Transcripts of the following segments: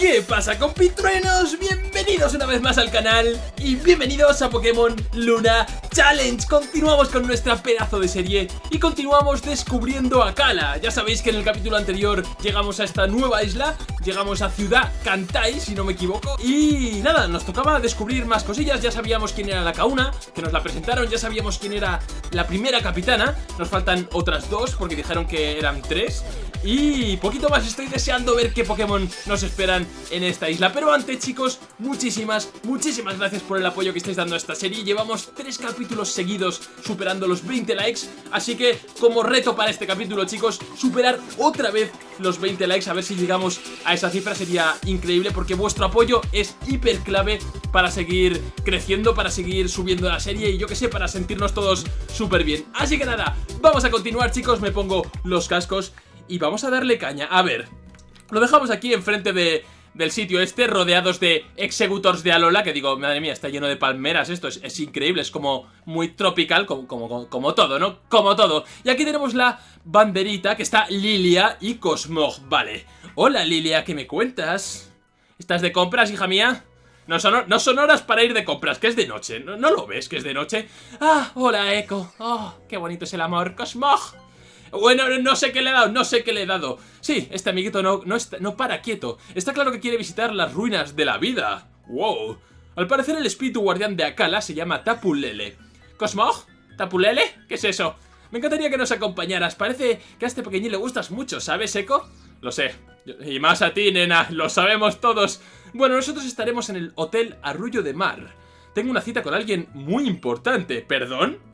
¿Qué pasa compitruenos? Bienvenidos una vez más al canal y bienvenidos a Pokémon Luna Challenge Continuamos con nuestra pedazo de serie y continuamos descubriendo a Kala Ya sabéis que en el capítulo anterior llegamos a esta nueva isla Llegamos a Ciudad Kantai, si no me equivoco Y nada, nos tocaba descubrir más cosillas Ya sabíamos quién era la Kauna, que nos la presentaron Ya sabíamos quién era la primera capitana Nos faltan otras dos porque dijeron que eran tres y poquito más estoy deseando ver qué Pokémon nos esperan en esta isla. Pero antes chicos, muchísimas, muchísimas gracias por el apoyo que estáis dando a esta serie Llevamos tres capítulos seguidos superando los 20 likes. Así que como reto para este capítulo chicos, superar otra vez los 20 likes. A ver si llegamos a esa cifra, sería increíble Porque vuestro apoyo es hiper clave para seguir creciendo, para seguir subiendo la serie Y yo que sé, para sentirnos todos súper bien. Así que nada, vamos a continuar chicos, me pongo los cascos y vamos a darle caña. A ver, lo dejamos aquí enfrente de, del sitio este, rodeados de executors de Alola, que digo, madre mía, está lleno de palmeras, esto es, increíble, es como muy tropical, como, como, como, todo, ¿no? Como todo. Y aquí tenemos la banderita, que está Lilia y Cosmog, vale. Hola Lilia, ¿qué me cuentas? ¿Estás de compras, hija mía? No son, no son horas para ir de compras, que es de noche, ¿No, ¿no, lo ves que es de noche? Ah, hola Echo, oh, qué bonito es el amor, Cosmog bueno, no sé qué le he dado, no sé qué le he dado. Sí, este amiguito no, no, está, no para quieto. Está claro que quiere visitar las ruinas de la vida. ¡Wow! Al parecer el espíritu guardián de Akala se llama Tapulele. ¿Cosmog? ¿Tapulele? ¿Qué es eso? Me encantaría que nos acompañaras. Parece que a este pequeñín le gustas mucho, ¿sabes, Eco? Lo sé. Y más a ti, nena. Lo sabemos todos. Bueno, nosotros estaremos en el Hotel Arrullo de Mar. Tengo una cita con alguien muy importante. ¿Perdón?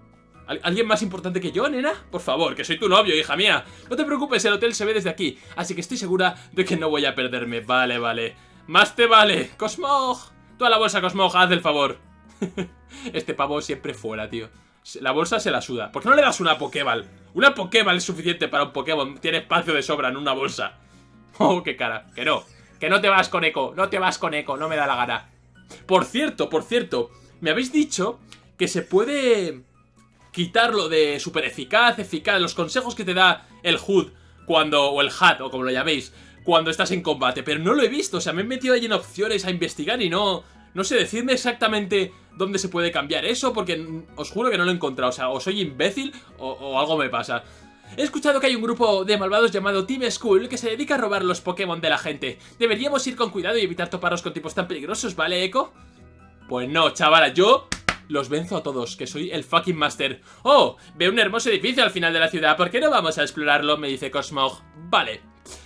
¿Alguien más importante que yo, nena? Por favor, que soy tu novio, hija mía. No te preocupes, el hotel se ve desde aquí, así que estoy segura de que no voy a perderme. Vale, vale. ¡Más te vale! ¡Cosmog! Tú a la bolsa, Cosmog, haz el favor. este pavo siempre fuera, tío. La bolsa se la suda. ¿Por qué no le das una Pokéball? Una Pokéball es suficiente para un Pokémon. Tiene espacio de sobra en una bolsa. Oh, qué cara. Que no. Que no te vas con Eco. No te vas con Eco. No me da la gana. Por cierto, por cierto. Me habéis dicho que se puede quitarlo de súper eficaz, eficaz, los consejos que te da el HUD cuando, o el HUD, o como lo llaméis, cuando estás en combate, pero no lo he visto, o sea, me he metido ahí en opciones a investigar y no, no sé, decidme exactamente dónde se puede cambiar eso, porque os juro que no lo he encontrado, o sea, o soy imbécil o, o algo me pasa. He escuchado que hay un grupo de malvados llamado Team School que se dedica a robar los Pokémon de la gente. Deberíamos ir con cuidado y evitar toparnos con tipos tan peligrosos, ¿vale, Eco? Pues no, chavala, yo los venzo a todos, que soy el fucking master. ¡Oh! Veo un hermoso edificio al final de la ciudad, ¿por qué no vamos a explorarlo? Me dice Cosmog. Vale.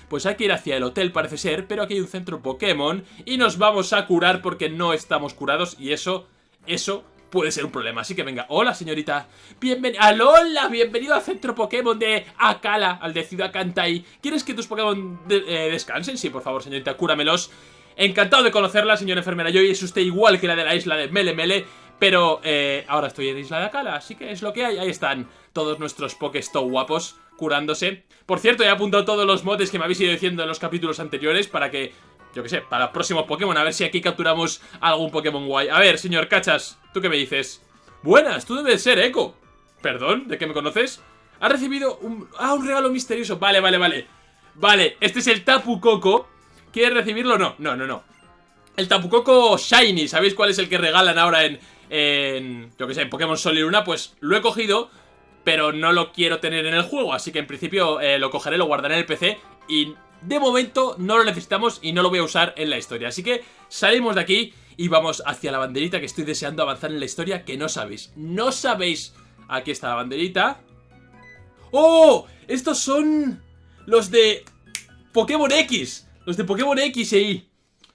Pues hay que ir hacia el hotel parece ser, pero aquí hay un centro Pokémon y nos vamos a curar porque no estamos curados y eso, eso puede ser un problema. Así que venga, hola señorita, bienvenido, hola, bienvenido al centro Pokémon de Akala, al de Ciudad Kantai. ¿Quieres que tus Pokémon eh, descansen? Sí, por favor señorita, cúramelos. Encantado de conocerla, señora enfermera Joy, es usted igual que la de la isla de Mele Mele pero eh, ahora estoy en Isla de Akala, así que es lo que hay. Ahí están todos nuestros Pokéstop guapos curándose. Por cierto, he apuntado todos los mods que me habéis ido diciendo en los capítulos anteriores para que, yo que sé, para próximos Pokémon, a ver si aquí capturamos algún Pokémon guay. A ver, señor Cachas, ¿tú qué me dices? Buenas, tú debes ser Echo. ¿Perdón? ¿De qué me conoces? Ha recibido un... Ah, un regalo misterioso. Vale, vale, vale. Vale, este es el Tapu Koko. ¿Quieres recibirlo? No, no, no, no. El Tapu Koko Shiny, ¿sabéis cuál es el que regalan ahora en, en, que sé, en Pokémon Sol y Luna, pues lo he cogido, pero no lo quiero tener en el juego, así que en principio eh, lo cogeré, lo guardaré en el PC y de momento no lo necesitamos y no lo voy a usar en la historia. Así que salimos de aquí y vamos hacia la banderita que estoy deseando avanzar en la historia que no sabéis. No sabéis. Aquí está la banderita. ¡Oh! Estos son los de Pokémon X. Los de Pokémon X Y.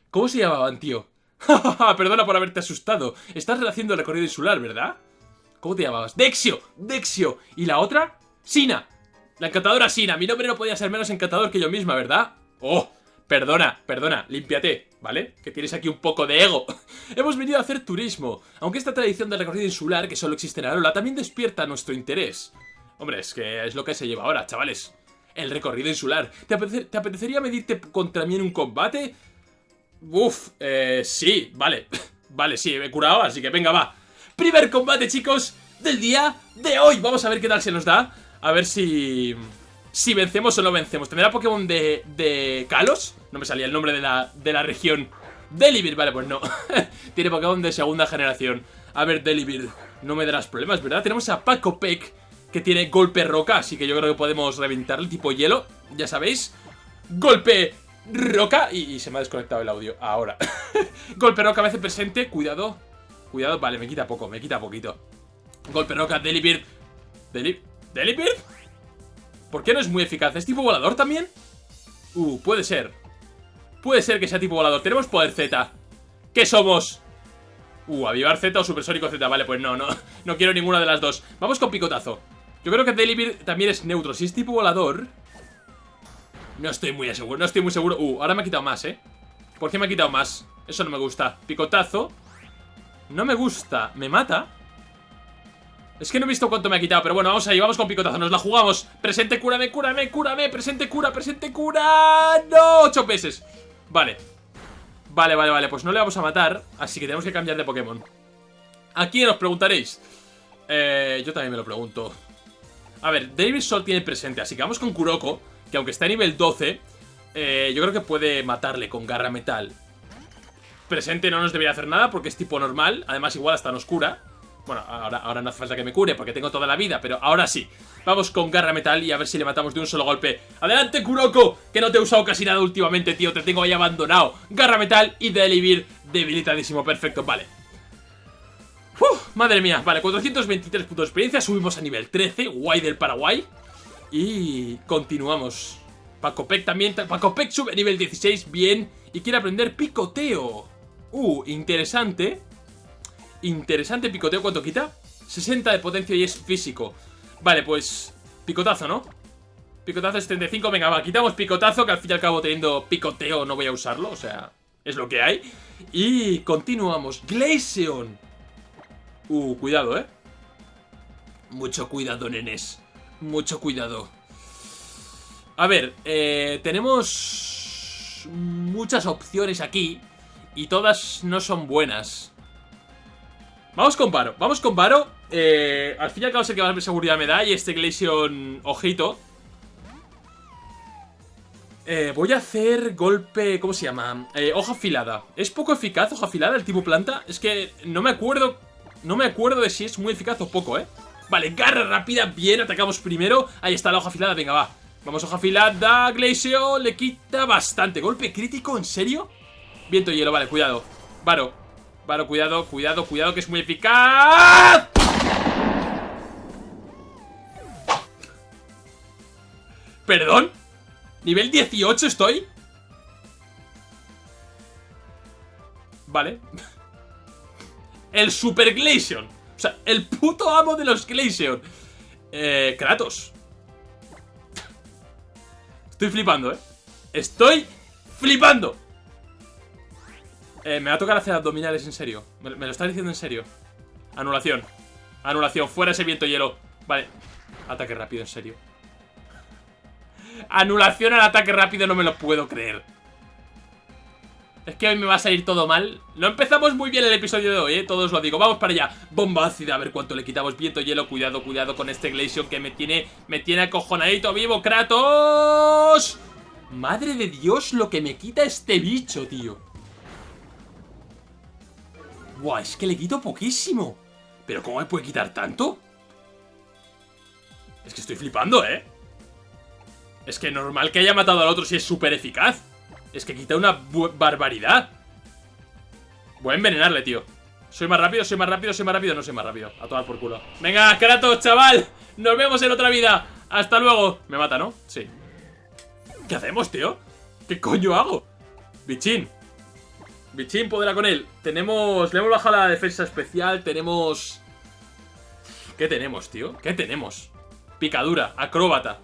¿Cómo se llamaban, tío? Perdona por haberte asustado. Estás haciendo el recorrido insular, ¿verdad? ¿Cómo te llamabas? ¡Dexio! ¡Dexio! ¿Y la otra? ¡Sina! La encantadora Sina. Mi nombre no podía ser menos encantador que yo misma, ¿verdad? ¡Oh! Perdona, perdona, límpiate, ¿vale? Que tienes aquí un poco de ego. Hemos venido a hacer turismo. Aunque esta tradición del recorrido insular, que solo existe en Arola, también despierta nuestro interés. Hombre, es que es lo que se lleva ahora, chavales. El recorrido insular. ¿Te, ¿Te apetecería medirte contra mí en un combate? Uf, eh, sí, vale Vale, sí, me he curado, así que venga, va Primer combate, chicos, del día de hoy Vamos a ver qué tal se nos da A ver si... Si vencemos o no vencemos ¿Tendrá Pokémon de, de Kalos? No me salía el nombre de la, de la región. Delibir, vale, pues no. Tiene Pokémon de segunda generación. A ver, Delibir, no me darás problemas, ¿verdad? Tenemos a Paco Peck, que tiene golpe roca, así que yo creo que podemos reventarle tipo hielo, ya sabéis. Golpe roca, y, se me ha desconectado el audio, ahora. golpe roca hace presente, cuidado. Cuidado, vale, me quita poco, me quita poquito. Golpe roca, Delibird. Delibird. ¿Delibird? ¿Por qué no es muy eficaz? ¿Es tipo volador también? Uh, puede ser. Puede ser que sea tipo volador. Tenemos poder Z. ¿Qué somos? Uh, avivar Z o supersónico Z. Vale, pues no, no. No quiero ninguna de las dos. Vamos con picotazo. Yo creo que Delibir también es neutro. Si es tipo volador... No estoy muy seguro, no estoy muy seguro. Uh, ahora me ha quitado más, ¿eh? ¿Por qué me ha quitado más? Eso no me gusta. Picotazo. No me gusta. ¿Me mata? Es que no he visto cuánto me ha quitado, pero bueno, vamos ahí, vamos con picotazo, nos la jugamos Presente, cúrame, cúrame, cúrame, presente, cura, presente, cura ¡No! Ocho veces Vale Vale, vale, vale, pues no le vamos a matar Así que tenemos que cambiar de Pokémon ¿A quién os preguntaréis? Eh, yo también me lo pregunto A ver, David Sol tiene presente, así que vamos con Kuroko Que aunque está a nivel 12 eh, Yo creo que puede matarle con garra metal Presente no nos debería hacer nada porque es tipo normal Además igual hasta nos cura bueno, ahora, ahora no hace falta que me cure porque tengo toda la vida, pero ahora sí. Vamos con garra metal y a ver si le matamos de un solo golpe. ¡Adelante, Kuroko! Que no te he usado casi nada últimamente, tío. Te tengo ahí abandonado. Garra metal y Delivir debilitadísimo. Perfecto, vale. Madre mía, vale, 423 puntos de experiencia, subimos a nivel 13, guay del Paraguay Y continuamos. Paco Peck también, Paco Peck sube a nivel 16, bien. Y quiere aprender picoteo. Uh, interesante. Interesante picoteo, ¿cuánto quita? 60 de potencia y es físico. Vale, pues... Picotazo, ¿no? Picotazo es 35, venga, va, quitamos picotazo Que al fin y al cabo teniendo picoteo no voy a usarlo O sea, es lo que hay. Y continuamos. Glaceon. Uh, cuidado, ¿eh? Mucho cuidado, nenes Mucho cuidado A ver, eh, tenemos muchas opciones aquí Y todas no son buenas Vamos con Varo, vamos con Varo eh, Al fin y al cabo sé que más seguridad me da Y este Glaceon, ojito eh, Voy a hacer golpe, ¿cómo se llama? Eh, hoja afilada ¿Es poco eficaz hoja afilada el tipo planta? Es que no me acuerdo No me acuerdo de si es muy eficaz o poco, ¿eh? Vale, garra rápida, bien, atacamos primero Ahí está la hoja afilada, venga, va Vamos, hoja afilada, Glaceon, le quita bastante Golpe crítico, ¿en serio? Viento hielo, vale, cuidado Varo, Vale, cuidado, cuidado, cuidado, que es muy eficaz. ¿Perdón? ¿Nivel 18 estoy? Vale El Super Glaceon O sea, el puto amo de los Glaceon Eh, Kratos Estoy flipando, eh Estoy flipando eh, me va a tocar hacer abdominales, en serio. Me, lo estás diciendo en serio. Anulación. Anulación. Fuera ese viento hielo. Vale. Ataque rápido, en serio. Anulación al ataque rápido, no me lo puedo creer. Es que hoy me va a salir todo mal. No empezamos muy bien el episodio de hoy, ¿eh? Todos lo digo. Vamos para allá. Bomba ácida, a ver cuánto le quitamos. Viento, hielo, cuidado, cuidado con este Glaceon que me tiene, me tiene acojonadito vivo. ¡Kratos! Madre de Dios, lo que me quita este bicho, tío. Buah, es que le quito poquísimo. ¿Pero cómo me puede quitar tanto? Es que estoy flipando, ¿eh? Es que normal que haya matado al otro si es súper eficaz. Es que quita una barbaridad. Voy a envenenarle, tío. Soy más rápido, soy más rápido, soy más rápido. No soy más rápido. A tomar por culo. Venga, Kratos, chaval. Nos vemos en otra vida. Hasta luego. Me mata, ¿no? Sí. ¿Qué hacemos, tío? ¿Qué coño hago? Bichín. Bichín podrá con él. Tenemos... Le hemos bajado la defensa especial. Tenemos... ¿Qué tenemos, tío? ¿Qué tenemos? Picadura, acróbata.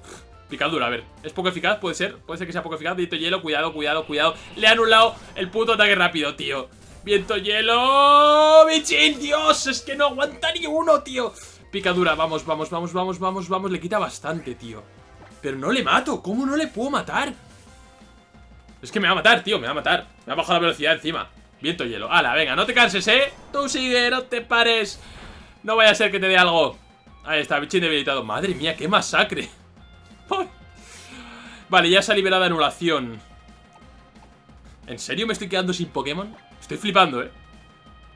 Picadura, a ver. ¿Es poco eficaz? Puede ser. Puede ser que sea poco eficaz. Viento hielo, cuidado, cuidado, cuidado. Le ha anulado el puto ataque rápido, tío. Viento hielo. Bichín, Dios. Es que no aguanta ni uno, tío. Picadura, vamos, vamos, vamos, vamos, vamos, vamos. Le quita bastante, tío. Pero no le mato. ¿Cómo no le puedo matar? Es que me va a matar, tío, me va a matar Me ha bajado la velocidad encima Viento hielo Hala, venga, no te canses, ¿eh? Tú sigue, no te pares No vaya a ser que te dé algo Ahí está, bichín debilitado Madre mía, qué masacre Vale, ya se ha liberado anulación. ¿En serio me estoy quedando sin Pokémon? Estoy flipando, ¿eh?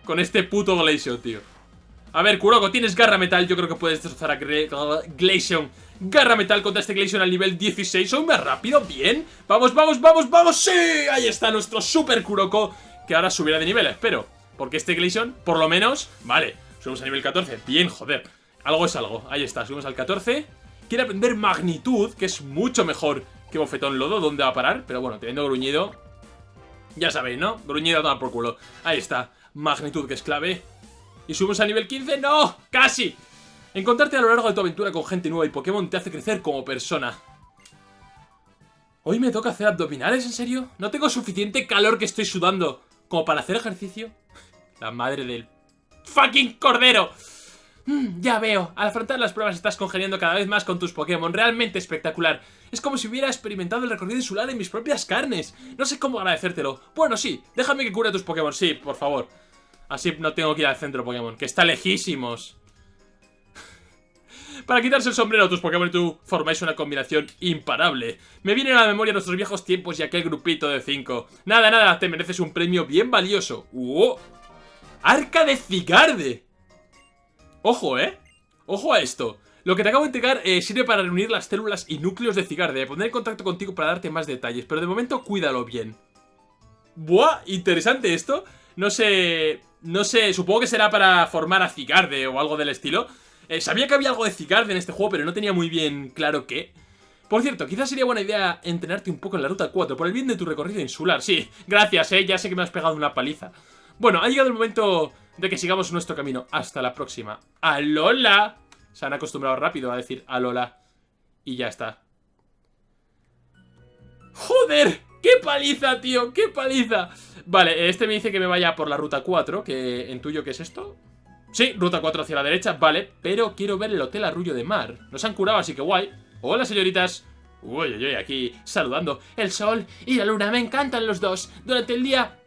Con este puto Glaceon, tío. A ver, Kuroko, tienes garra metal. Yo creo que puedes destrozar a Glaceon Garra metal contra este Glaceon al nivel 16 Soy rápido, bien. Vamos, vamos, vamos, vamos, sí Ahí está nuestro Super Kuroko Que ahora subirá de nivel, espero. Porque este Glaceon, por lo menos, vale Subimos a nivel 14, bien, joder. Algo es algo, ahí está, subimos al 14 Quiere aprender magnitud, que es mucho mejor que bofetón lodo ¿Dónde va a parar? Pero bueno, teniendo gruñido Ya sabéis, ¿no? Gruñido a tomar por culo Ahí está, magnitud que es clave Y subimos a nivel 15, ¡no! ¡Casi! Encontrarte a lo largo de tu aventura con gente nueva y Pokémon te hace crecer como persona ¿Hoy me toca hacer abdominales, en serio? ¿No tengo suficiente calor que estoy sudando como para hacer ejercicio? La madre del fucking cordero Mm, ya veo, al afrontar las pruebas estás congeniando cada vez más con tus Pokémon, realmente espectacular. Es como si hubiera experimentado el recorrido insular en mis propias carnes. No sé cómo agradecértelo. Bueno, sí, déjame que cure tus Pokémon, sí, por favor. Así no tengo que ir al centro Pokémon, que está lejísimos. Para quitarse el sombrero, tus Pokémon y tú formáis una combinación imparable. Me vienen a la memoria nuestros viejos tiempos y aquel grupito de cinco. Nada, nada, te mereces un premio bien valioso. ¡Wow! ¡Arca de Cigarde! Ojo, ¿eh? Ojo a esto. Lo que te acabo de entregar eh, sirve para reunir las células y núcleos de Cigarde. Poner en contacto contigo para darte más detalles. Pero de momento, cuídalo bien. Buah, interesante esto. No sé... No sé, supongo que será para formar a Cigarde o algo del estilo. Eh, sabía que había algo de Cigarde en este juego, pero no tenía muy bien claro qué. Por cierto, quizás sería buena idea entrenarte un poco en la Ruta 4, por el bien de tu recorrido insular. Sí, gracias, eh, ya sé que me has pegado una paliza. Bueno, ha llegado el momento de que sigamos nuestro camino. Hasta la próxima. ¡Alola! Se han acostumbrado rápido a decir alola. Y ya está. ¡Joder! ¡Qué paliza, tío! ¡Qué paliza! Vale, este me dice que me vaya por la ruta 4, que en tuyo, ¿qué es esto? Sí, ruta 4 hacia la derecha, vale, pero quiero ver el Hotel Arrullo de Mar. Nos han curado, así que guay. Hola, señoritas. Uy, uy, uy, aquí saludando. El sol y la luna, me encantan los dos. Durante el día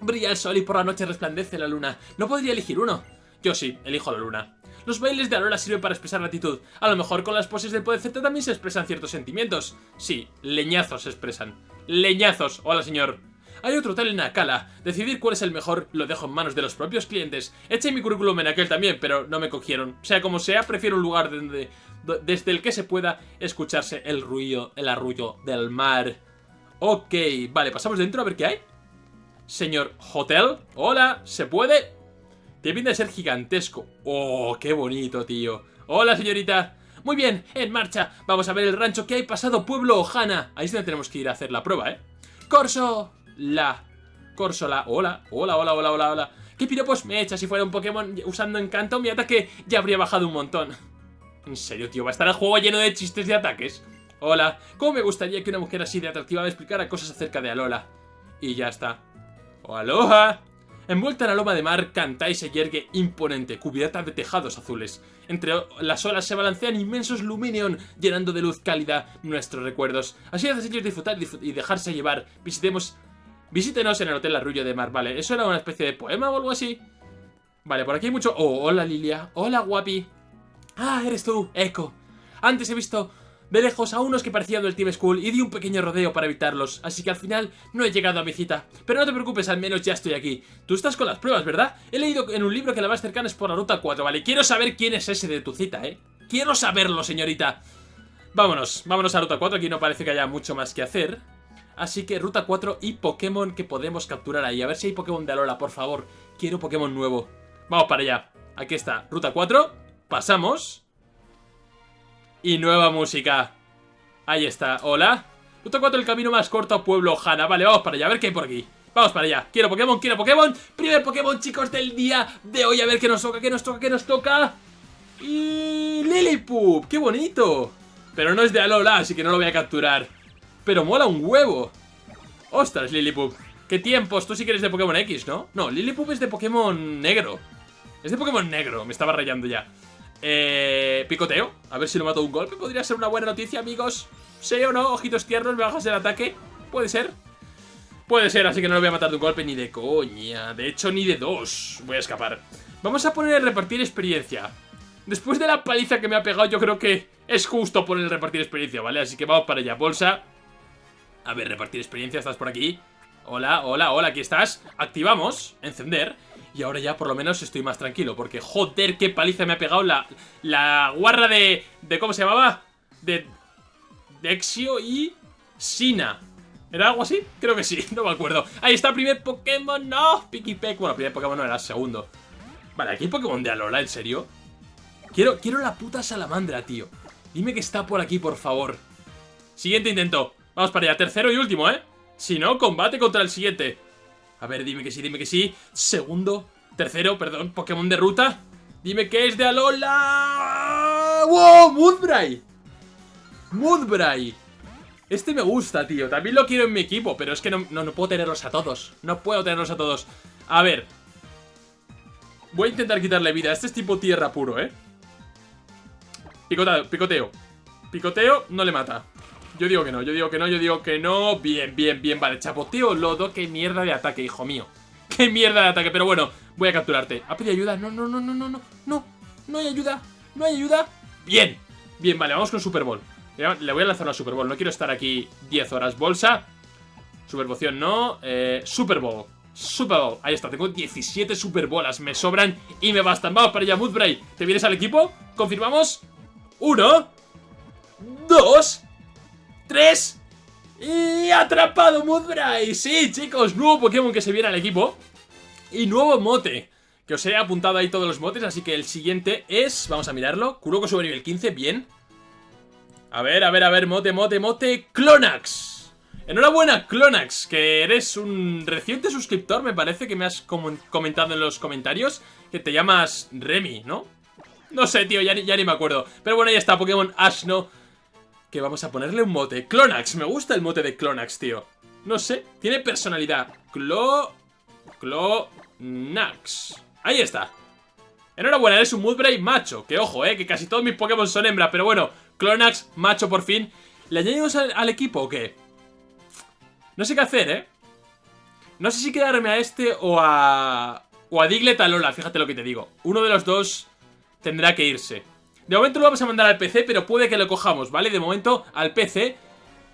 Brilla el sol y por la noche resplandece la luna. ¿No podría elegir uno? Yo sí, elijo la luna. Los bailes de Alola sirven para expresar gratitud. A lo mejor con las poses del poder Z también se expresan ciertos sentimientos. Sí, leñazos se expresan. Leñazos. Hola, señor. Hay otro hotel en Akala. Decidir cuál es el mejor lo dejo en manos de los propios clientes. Eché mi currículum en aquel también, pero no me cogieron. Sea como sea, prefiero un lugar donde, desde el que se pueda escucharse el ruido, el arrullo del mar. Ok, vale, pasamos dentro a ver qué hay. Señor Hotel, hola, ¿se puede? Tiene pinta de ser gigantesco. Oh, qué bonito, tío. Hola, señorita. Muy bien, en marcha. Vamos a ver el rancho que hay pasado Pueblo Ojana. Ahí es donde tenemos que ir a hacer la prueba, ¿eh? Corso, la. Corso, la, hola, hola, hola, hola, hola, hola. ¿Qué piropos me echa? Si fuera un Pokémon usando encanto Mi ataque ya habría bajado un montón. En serio, tío, va a estar el juego lleno de chistes de ataques Hola, ¿cómo me gustaría que una mujer así de atractiva me explicara cosas acerca de Alola? Y ya está ¡Oh, aloha! Envuelta en loma de mar, Kantai se yergue imponente, cubierta de tejados azules. Entre las olas se balancean inmensos Luminion, llenando de luz cálida nuestros recuerdos. Así hace ellos disfrutar y dejarse llevar. Visitemos... Visítenos en el Hotel Arrullo de Mar, vale. ¿Eso era una especie de poema o algo así? Vale, por aquí hay mucho... Oh, hola Lilia. Hola, guapi. Ah, eres tú, Echo. Antes he visto de lejos a unos que parecían del Team School y di un pequeño rodeo para evitarlos, así que al final no he llegado a mi cita. Pero no te preocupes, al menos ya estoy aquí. Tú estás con las pruebas, ¿verdad? He leído en un libro que la más cercana es por la ruta 4, ¿vale? Quiero saber quién es ese de tu cita, ¿eh? Quiero saberlo, señorita. Vámonos, vámonos a ruta 4, aquí no parece que haya mucho más que hacer. Así que ruta 4 y Pokémon que podemos capturar ahí. A ver si hay Pokémon de Alola, por favor. Quiero Pokémon nuevo. Vamos para allá. Aquí está, ruta 4. Pasamos. Y nueva música. Ahí está, hola. Ruta 4, el camino más corto a Pueblo Hanna. Vale, vamos para allá, a ver qué hay por aquí. Vamos para allá. Quiero Pokémon, quiero Pokémon. Primer Pokémon, chicos, del día de hoy. A ver qué nos toca, qué nos toca, qué nos toca. Y... Lillipup, qué bonito. Pero no es de Alola, así que no lo voy a capturar. Pero mola un huevo. Ostras, Lillipup. ¿Qué tiempos? Tú sí que eres de Pokémon X, ¿no? No, Lillipup es de Pokémon negro. Es de Pokémon negro, me estaba rayando ya. Eh, picoteo, a ver si lo mato de un golpe. Podría ser una buena noticia, amigos. ¿Sí o no? Ojitos tiernos, me bajas el ataque. Puede ser. Puede ser, así que no lo voy a matar de un golpe ni de coña. De hecho, ni de dos. Voy a escapar. Vamos a poner el repartir experiencia. Después de la paliza que me ha pegado Yo creo que es justo poner el repartir experiencia, ¿vale? Así que vamos para allá, bolsa. A ver, repartir experiencia, ¿estás por aquí? Hola, hola, hola, aquí estás. Activamos, encender. Y ahora ya por lo menos estoy más tranquilo Porque joder, qué paliza me ha pegado la, la guarra de, de... ¿Cómo se llamaba? De... Dexio y... Sina ¿Era algo así? Creo que sí, no me acuerdo Ahí está el primer Pokémon, no, Pikipek Bueno, el primer Pokémon no era segundo Vale, aquí hay Pokémon de Alola, ¿en serio? Quiero, quiero la puta salamandra, tío Dime que está por aquí, por favor Siguiente intento Vamos para allá, tercero y último, ¿eh? Si no, combate contra el siguiente A ver, dime que sí, dime que sí Segundo, tercero, perdón, Pokémon de ruta Dime que es de Alola ¡Wow! ¡Mudbray! ¡Mudbray! Este me gusta, tío. También lo quiero en mi equipo, pero es que no, puedo tenerlos a todos. No puedo tenerlos a todos. A ver. Voy a intentar quitarle vida. Este es tipo tierra puro, ¿eh? Picoteo, picoteo. Picoteo no le mata. Yo digo que no, yo digo que no, yo digo que no. Bien, bien, bien. Vale, chapoteo, lodo. Qué mierda de ataque, hijo mío. Qué mierda de ataque. Pero bueno, voy a capturarte. ¿Ha pedido ayuda? No, no, no, no, no, no. No, no hay ayuda. No hay ayuda. Bien. Bien, vale, vamos con Super Bowl. Le voy a lanzar una Super Bowl. No quiero estar aquí 10 horas. Bolsa. Super Poción no. Eh, Super Bowl. Super Bowl. Ahí está. Tengo 17 Super Bolas. Me sobran y me bastan. Vamos para allá, Moodbray. ¿Te vienes al equipo? ¿Confirmamos? Uno. Dos. Tres. Y atrapado Moodbray. Sí, chicos. Nuevo Pokémon que se viene al equipo. Y nuevo mote. Que os he apuntado ahí todos los motes. Así que el siguiente es... Vamos a mirarlo. Kuroko sube nivel 15. Bien. A ver, a ver, a ver, mote, mote, mote Clonax Enhorabuena, Clonax Que eres un reciente suscriptor Me parece que me has comentado en los comentarios Que te llamas Remy, ¿no? No sé, tío, ya, ya ni me acuerdo Pero bueno, ahí está, Pokémon Ashno Que vamos a ponerle un mote Clonax, me gusta el mote de Clonax, tío No sé, tiene personalidad Clo... Clonax Ahí está Enhorabuena, eres un Moodbray macho Que ojo, eh, que casi todos mis Pokémon son hembra Pero bueno, Clonax, macho por fin. ¿Le añadimos al, equipo o qué? No sé qué hacer, ¿eh? No sé si quedarme a este o a... O a Diglett Lola, fíjate lo que te digo. Uno de los dos tendrá que irse. De momento lo vamos a mandar al PC, pero puede que lo cojamos, ¿vale? De momento al PC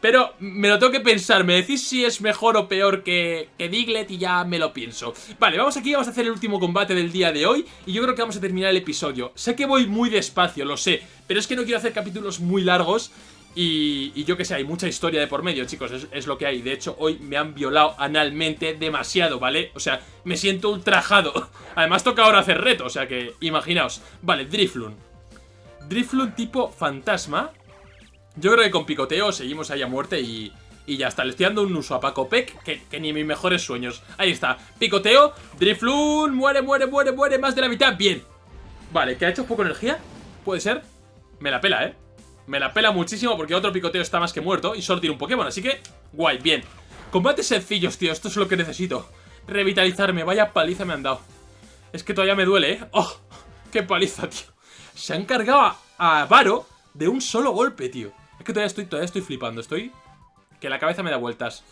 pero me lo tengo que pensar, me decís si es mejor o peor que, que Diglett y ya me lo pienso Vale, vamos aquí, vamos a hacer el último combate del día de hoy Y yo creo que vamos a terminar el episodio Sé que voy muy despacio, lo sé Pero es que no quiero hacer capítulos muy largos y, yo que sé, hay mucha historia de por medio, chicos, es, es, lo que hay. De hecho, hoy me han violado analmente demasiado, ¿vale? O sea, me siento ultrajado. Además, toca ahora hacer reto, o sea que, imaginaos. Vale, Drifloon. Drifloon tipo fantasma. Yo creo que con picoteo seguimos ahí a muerte y, y ya está. Le estoy dando un uso a Paco Peck que, que, ni mis mejores sueños. Ahí está. Picoteo. Drifloon. Muere, muere, muere, muere. Más de la mitad. Bien. Vale, ¿que ha hecho poco energía? ¿Puede ser? Me la pela, ¿eh? Me la pela muchísimo porque otro picoteo está más que muerto y solo tiene un Pokémon. Así que, guay, bien. Combates sencillos, tío. Esto es lo que necesito. Revitalizarme. Vaya paliza me han dado. Es que todavía me duele, ¿eh? ¡Oh! ¡Qué paliza, tío! Se han cargado a Varo de un solo golpe, tío. Es que todavía estoy, todavía estoy flipando, estoy... Que la cabeza me da vueltas.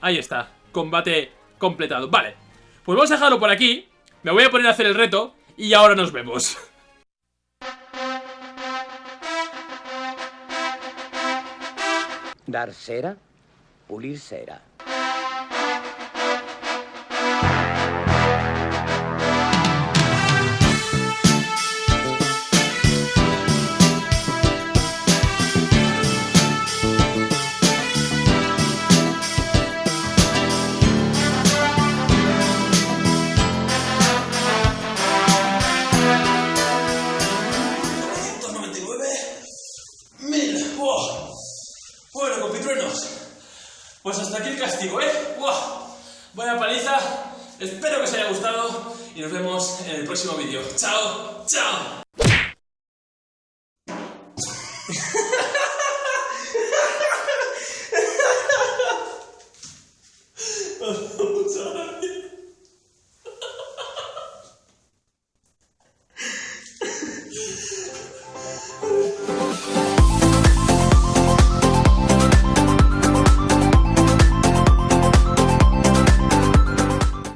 Ahí está, combate completado. Vale, pues vamos a dejarlo por aquí. Me voy a poner a hacer el reto y ahora nos vemos. Dar cera, pulir cera. Pues hasta aquí el castigo, ¿eh? ¡Wow! Vaya paliza. Espero que os haya gustado y nos vemos en el próximo vídeo. ¡Chao! ¡Chao!